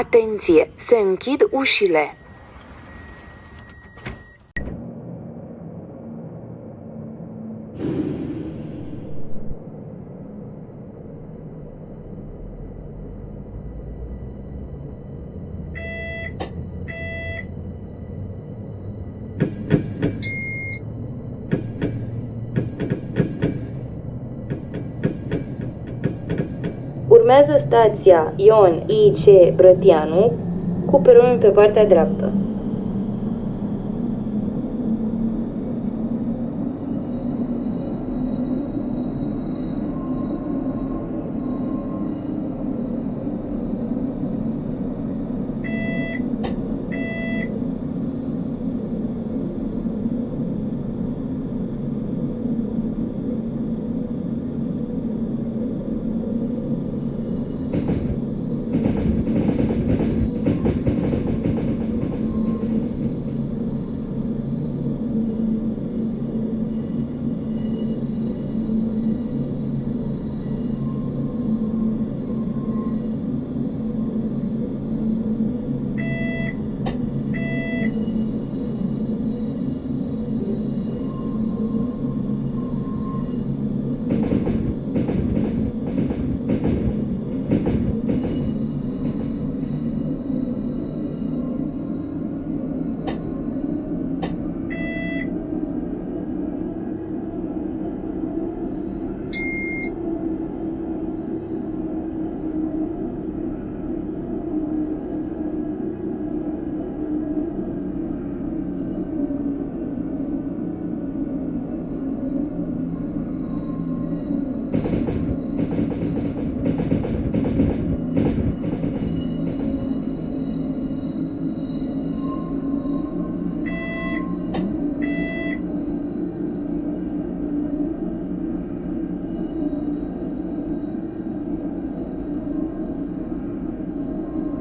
Atenție! Se închid ușile! Urmează stația Ion I.C. Brătianu cu peronul pe partea dreaptă.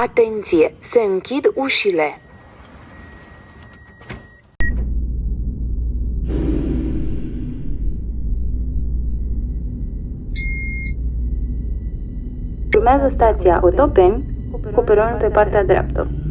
Atenție! Se închid ușile! Urmează stația Otopeni cu peronul pe partea dreaptă.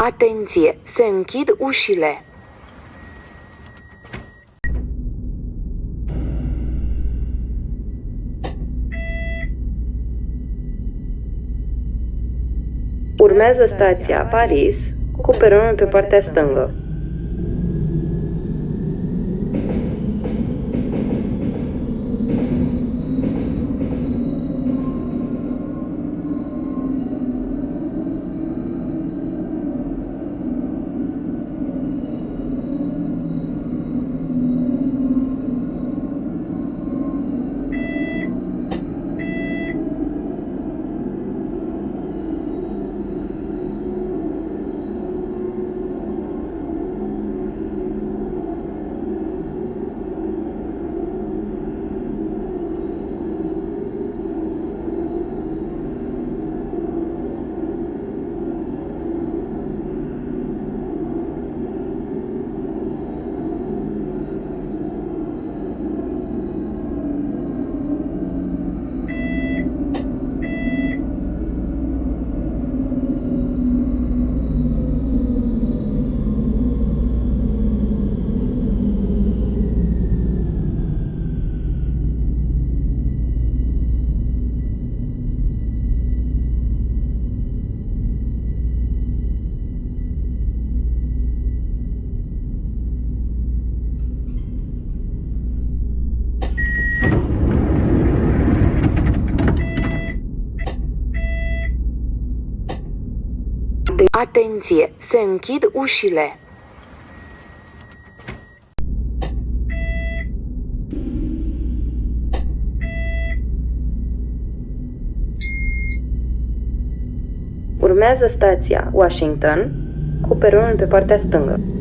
Atenție! Se închid ușile! Urmează stația Paris cu peronul pe partea stângă. Atenție, se închid ușile. Urmează stația Washington cu peronul pe partea stângă.